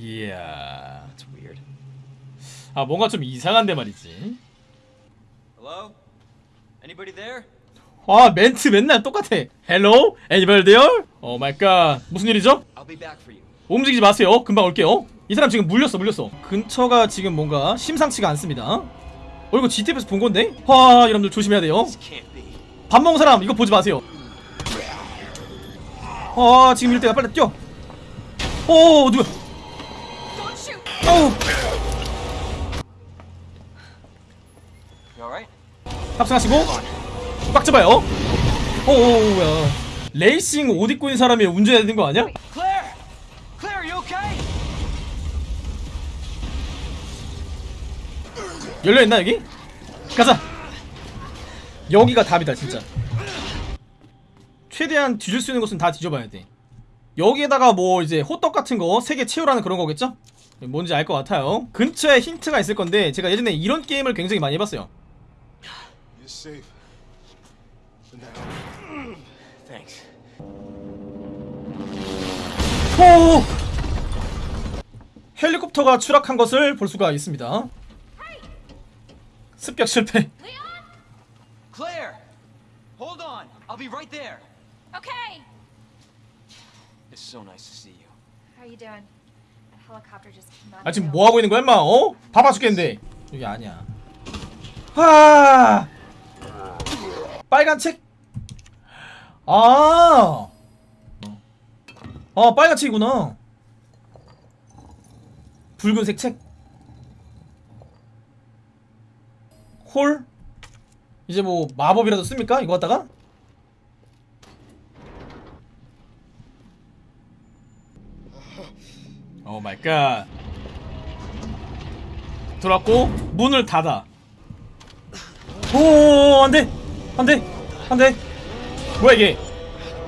이야, 좀 weird. 아 뭔가 좀 이상한데 말이지. Hello? Anybody there? 아 멘트 맨날 똑같아. Hello, anybody there? Oh my God. 무슨 일이죠? I'll be back for you. 움직이지 마세요. 금방 올게요. 이 사람 지금 물렸어, 물렸어. 근처가 지금 뭔가 심상치가 않습니다. 어 이거 GTF에서 본 건데? 와 여러분들 조심해야 돼요. 밥 먹은 사람 이거 보지 마세요. 아 지금 이럴 때가 빨리 뛰어. 오 shoot! 어우? 탑승하시고 꽉 잡아요. 오오야 레이싱 옷 입고 있는 사람이 운전해야 되는 거 아니야? Claire! Claire, you okay? 열려 있나 여기? 가자. 여기가 답이다 진짜. 최대한 뒤질 수 있는 곳은 다 뒤져봐야 돼. 여기에다가 뭐 이제 호떡 같은 거세개 채우라는 그런 거겠죠? 뭔지 알 것 같아요. 근처에 힌트가 있을 건데 제가 예전에 이런 게임을 굉장히 많이 해봤어요. You're safe. For now. Thanks. 호! 헬리콥터가 추락한 것을 볼 수가 있습니다. 습격 실패. Claire! Hold on. I'll be right there. Okay! It's so nice to see you. How are you doing? 아 지금. 뭐 하고 있는 거야, 임마? 어? 바빠 죽겠는데. 여기 아니야. 아! 빨간 책? 아! 아, 빨간 책이구나. 붉은색 책. 홀? 이제 뭐 마법이라도 씁니까? 이거 갖다가? God. 들어왔고 문을 닫아. 오 안돼 안돼 안돼 뭐야 이게?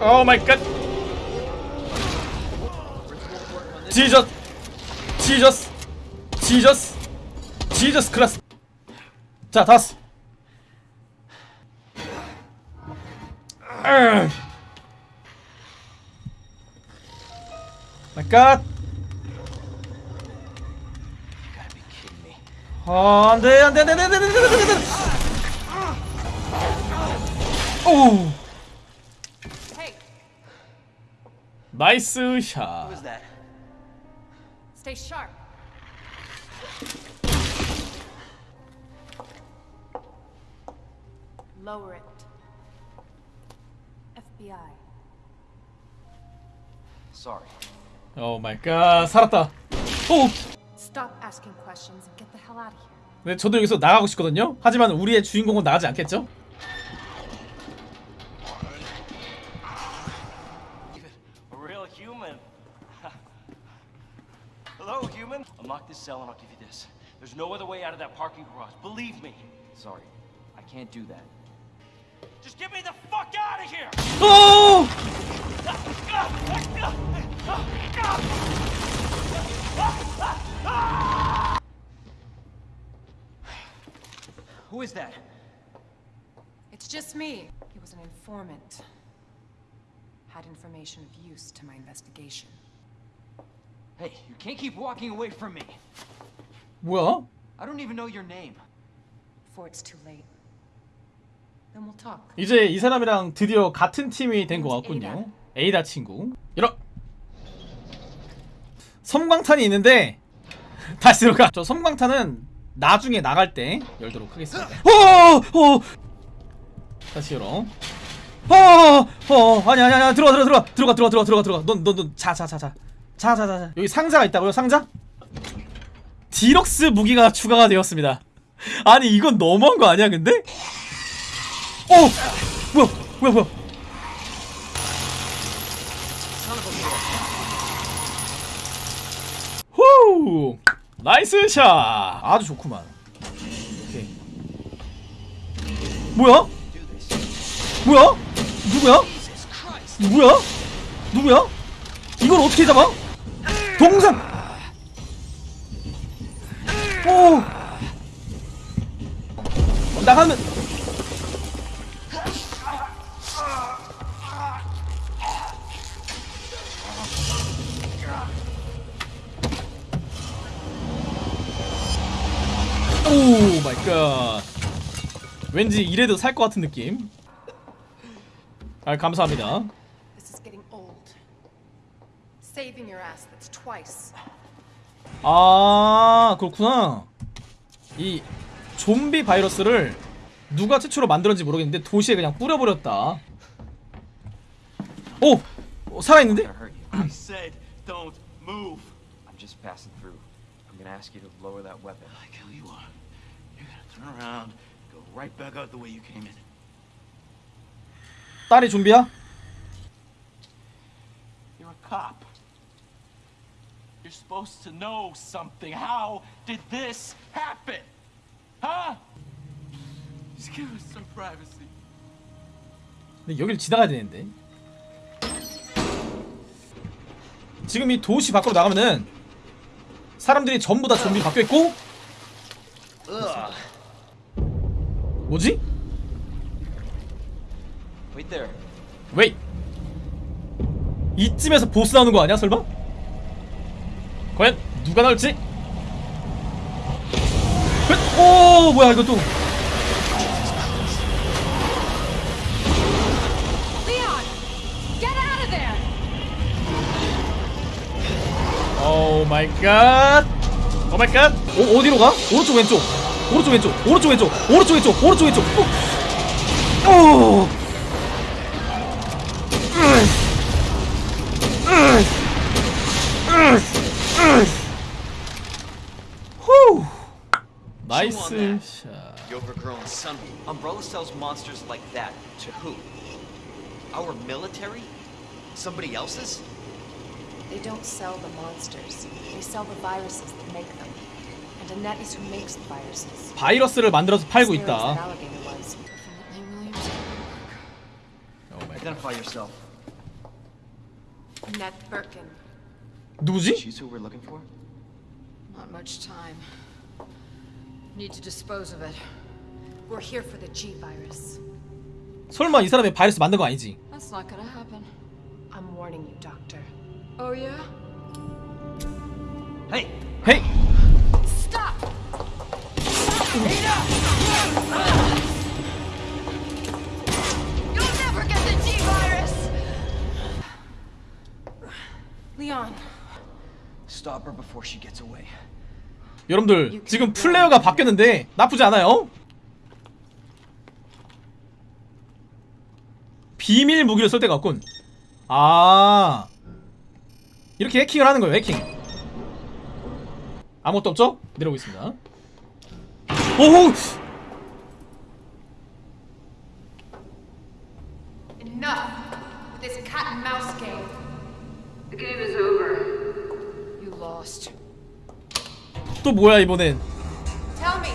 Oh my God. 지저스 지저스 지저스 지저스 클라스. 자 다스. 마이 갓. 아, 안 돼, 안 돼, 안 돼, 안 돼, 안 돼, 안 돼, 안 돼, 안 돼, 안 돼. 오, Hey, 나이스 샷. Who is that? stay sharp. Lower it. FBI. Sorry. 오 마이 갓, 살았다. 오, Stop asking questions and get the hell out of here. 네, 저도 여기서 나가고 싶거든요. 하지만 우리의 주인공은 나가지 않겠죠? A real human. Hello, human. Unlock this cell and I'll give you this. There's no other way out of that parking garage. Believe me. Sorry, I can't do that. Just get me the fuck out of here! 오, Who is that? It's just me. He was an informant. Had information of use to my investigation. Hey, you can't keep walking away from me. 뭐야? I don't even know your name. Before it's too late. Then we'll talk. 이제 이 사람이랑 드디어 같은 팀이 된 것 같군요. 에이다 친구. 이러. 섬광탄이 있는데 다시 들어가. 저 섬광탄은 나중에 나갈 때 열도록 하겠습니다. 어어 다시 열어 어어. 아니 아니 아니 들어가 들어가 들어가. 들어가 들어가 들어가 들어가. 넌넌넌자자자자. 자자자자. 여기 상자가 있다고요 상자? 디럭스 무기가 추가가 되었습니다. 아니 이건 너무한 거 아니야 근데? 어! 뭐야 뭐야 뭐야. 나이스 샷 아주 좋구만 뭐야? 뭐야? 누구야? 누구야? 누구야? 이걸 어떻게 잡아? 동상 오 나가면 갓 왠지 이래도 살 것 같은 느낌. 아 감사합니다. This is getting old. Saving your ass, that's twice. 아 그렇구나. 이 좀비 바이러스를 누가 최초로 만들었는지 모르겠는데 도시에 그냥 뿌려버렸다. 오! 어, 살아있는데? turn around, go right back out the way you came in. 딸이 좀비야? You're a cop. You're supposed to know something. How did this happen? Huh? Just give us some privacy. 근데 여길 지나가야 되는데 지금 이 도시 밖으로 나가면은 사람들이 전부 다 좀비 바뀌어 있고 뭐지? Wait there. 웨이 이쯤에서 보스 나오는 거 아니야 설마? 과연 누가 나올지? 그- 오 뭐야 이거 또! 오 마이 갓. Oh my God. 오 어디로 가? 오른쪽 왼쪽. 오른쪽 왼쪽. 오른쪽 왼쪽. 오른쪽 왼쪽. 오른쪽 왼쪽. 오. 오. 후. 나이스 샷. You overgrown son. Umbrella sells monsters like that to who? Our military? Somebody else's? They don't sell the monsters. They sell the viruses that make them. 바이러스를 만들어서 팔고 Scary as that 있다. alligator was. Definitely Williams. 오 마이 갓. Identify yourself. Annette Birkin. 누구지? She's who we're looking for? Not much time. Need to dispose of it. We're here for the G virus. 설마 이 사람이 바이러스 만든 거 아니지? That's not gonna happen. I'm warning you, Doctor. Oh yeah? Hey! 헤 여러분들 지금 플레이어가 바뀌었는데 나쁘지 않아요? 비밀 무기를 쓸 데가 없군. 아. 이렇게 해킹을 하는 거예요 해킹 아무것도 없죠? 내려오겠습니다 오호 enough with this cat and mouse game. The game is over. You lost. 또 뭐야 이번엔 Tell me,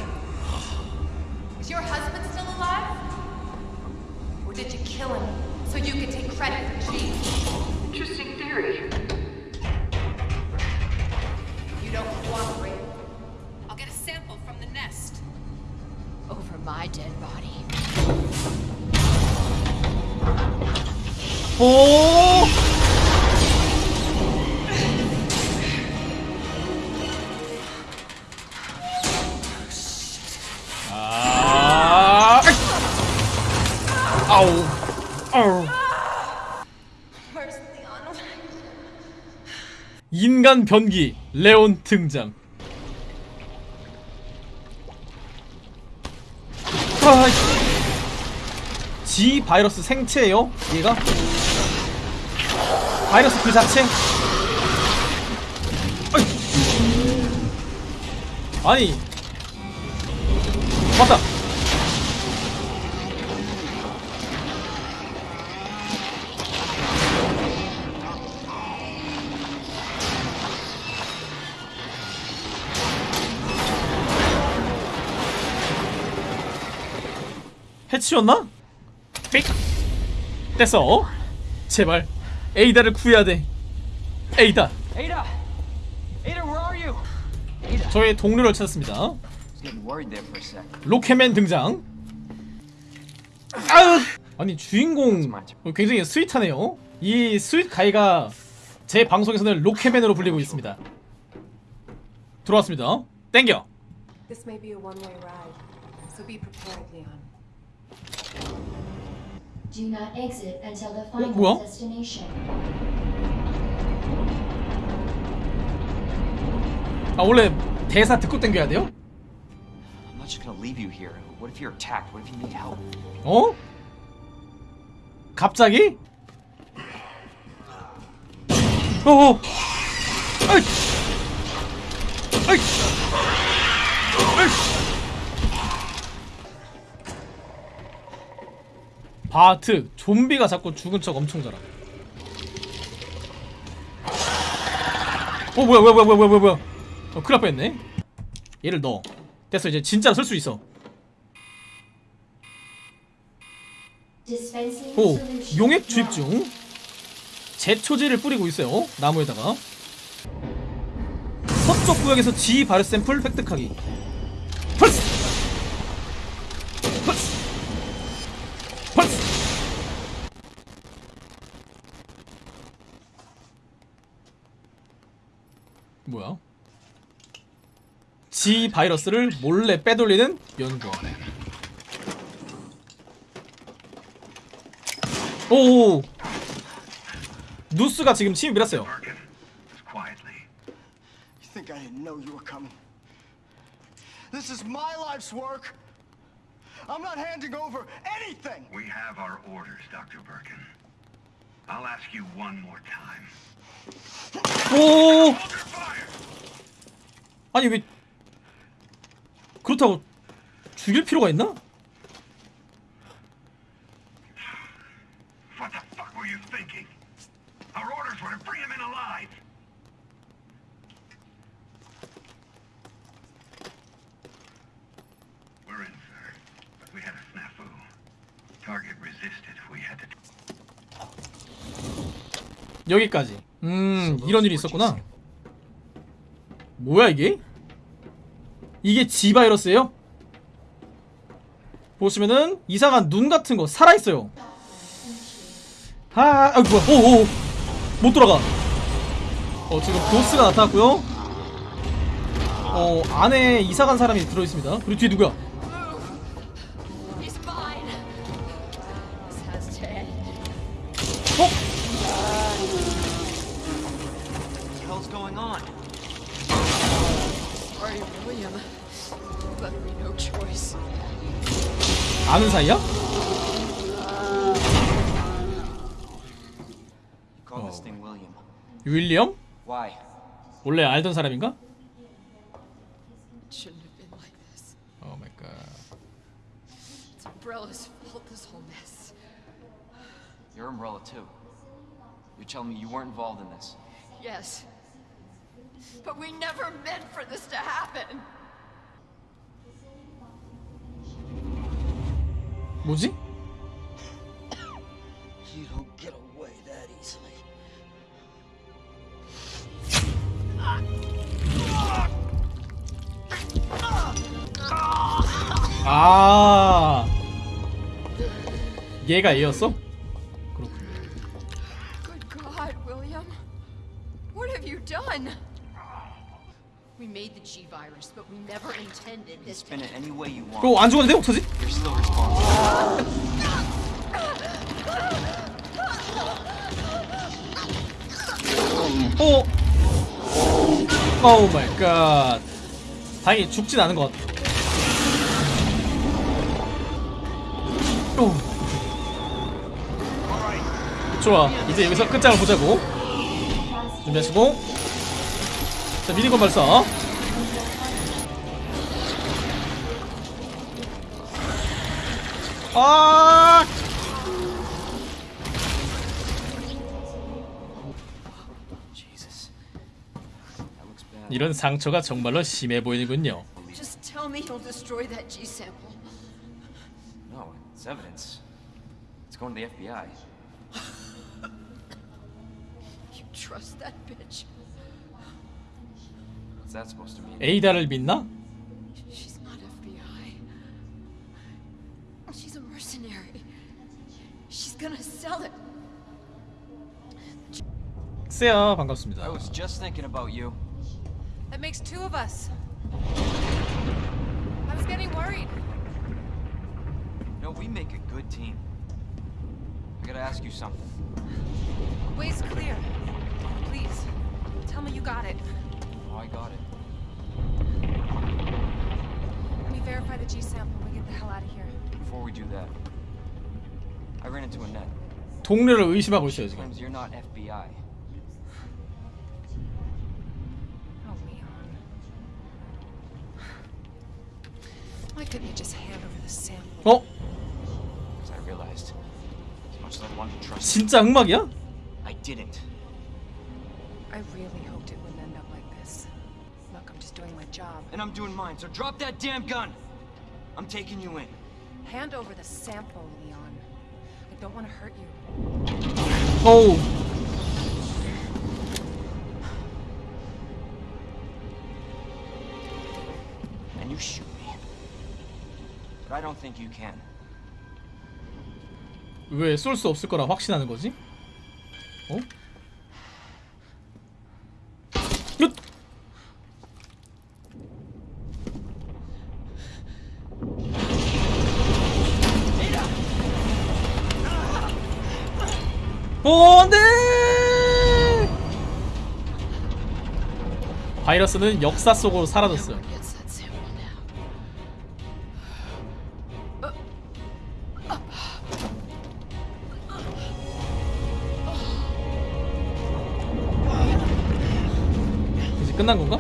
my dead body. 오 아, 아우, 아우. 인간 변기 레온 등장. G 바이러스 생체예요? 얘가? 바이러스 그 자체? 아니 맞다 해치웠나? 픽 됐어 제발 에이다를 구해야 돼 에이다 Ada! Ada, where are you? 저의 동료를 찾았습니다. 로켓맨 등장 아으! 아니 주인공 굉장히 sweet하네요 이 sweet guy가 제 방송에서는 로켓맨으로 불리고 있습니다 들어왔습니다 땡겨 This may be a one-way ride. So be prepared, Leon. Do not exit until the final 뭐야? destination. 아 원래 대사 듣고 땡겨야 돼요? I'm not just gonna leave you here. What if you're attacked? What if you need help? 어? 갑자기? 어어 아이 아이 바트. 좀비가 자꾸 죽은 척 엄청 잘하 어 뭐야 뭐야 뭐야 뭐야 뭐야 뭐야. 어 큰일 날 뻔했네. 얘를 넣어. 됐어 이제 진짜로 쓸 수 있어. 오 용액. 주입 중. 제초제를 뿌리고 있어요 나무에다가. 서쪽 구역에서 G 바르 샘플 획득하기 펄스 펄스 펄스 뭐야 G 바이러스를 몰래 빼돌리는 연구 오 누스가 지금 침이 밀었어요 quietly. You think I didn't know you were coming? This is my life's work. I'm not handing over anything. We have our orders, Dr. Birkin. I'll ask you one more time. 오! 아니 왜 그렇다고 죽일 필요가 있나? 여기까지 음 이런 일이 있었구나. 뭐야 이게? 이게 G 바이러스예요? 보시면은 이상한 눈 같은 거 살아있어요. 아, 아 뭐야. 오오 못 돌아가. 어 지금 도스가 나타났고요. 어 안에 이상한 사람이 들어있습니다. 그리고 뒤에 누구야 사이야? You call this thing William. 윌리엄? Why? 원래 알던 사람인가? It shouldn't have been like this. 오 마이 갓 It's Umbrella's fault, this whole mess. You're Umbrella too. You're telling me you weren't involved in this. Yes. But we never meant for this to happen. 뭐지? You don't get away that easily. 아 얘가 얘였어? 그렇군 Good God, William. What have you done? We made the G virus, but we never intended this to Spin it any way you want. 그거 안 죽었는데 어떡하지? You're still responsible. 어? Oh my God 다행히 죽진 않은 것 같아 오. 좋아 이제 여기서 끝장을 보자고 준비하시고 자 minigun 발사 아. 이런 상처가 정말로 심해 보이는군요 Just tell me you'll destroy that G sample. No, it's evidence. It's going to the FBI. You trust that bitch? What's that supposed to mean? 에이다를 믿나? She's not FBI. She's a mercenary. She's gonna sell it. 쎄야 반갑습니다 I was just thinking about you. That makes two of us. I was getting worried. know, we make a good team. I gotta ask you something. Way's clear. Please, tell me you got it. Oh, I got it. Let me verify the G sample and we get the hell out of here. Before we do that, I ran into Annette. 동료를 의심하고 있어요 지금. Claims you're not FBI. Oh, Leon. Why couldn't you just hand over the sample? 어? As I realized, as much as I wanted to trust 진짜 흑막이야? you, I didn't. I really job. And I'm doing mine, so drop that damn gun! I'm taking you in. Hand over the sample, Leon. I don't want to hurt you. 어우. And you shoot me. But I don't think you can. 왜 쏠 수 없을 거라 확신하는 거지? 어? 바이러스는 역사 속으로 사라졌어요. 이제 끝난 건가?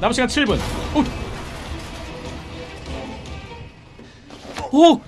남은 시간 7분. 오! 오!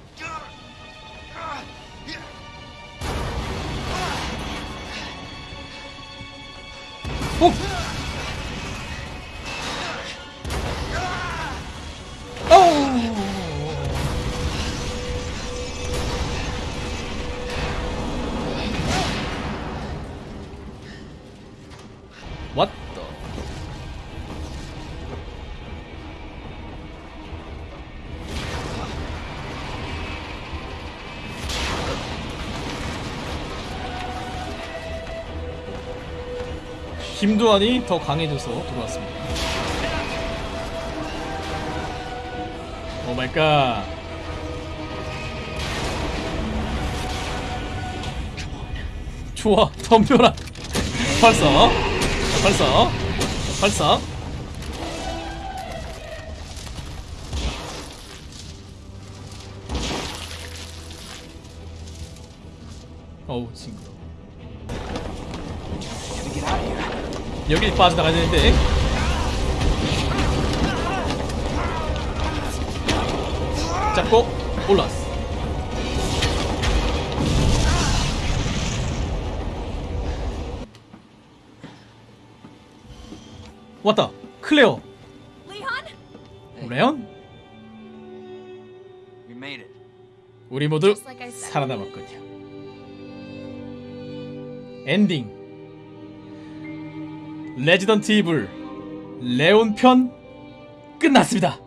김두한이 더 강해져서 들어왔습니다. 오 마이 갓. 좋아, 덤벼라. 벌써, 벌써, 벌써. 어우 징그 여기 빠져나가야 되는데. 잡고 올라왔어. 왔다. 클레어. 레온? 우리 모두. 살아남았군요. 엔딩. 레지던트 이블 레온 편 끝났습니다.